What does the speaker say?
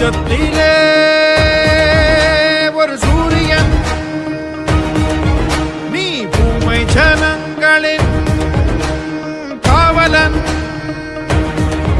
உச்சத்திலே ஒரு சூரியன். நீ பூமை ஜனங்களின் காவலன்.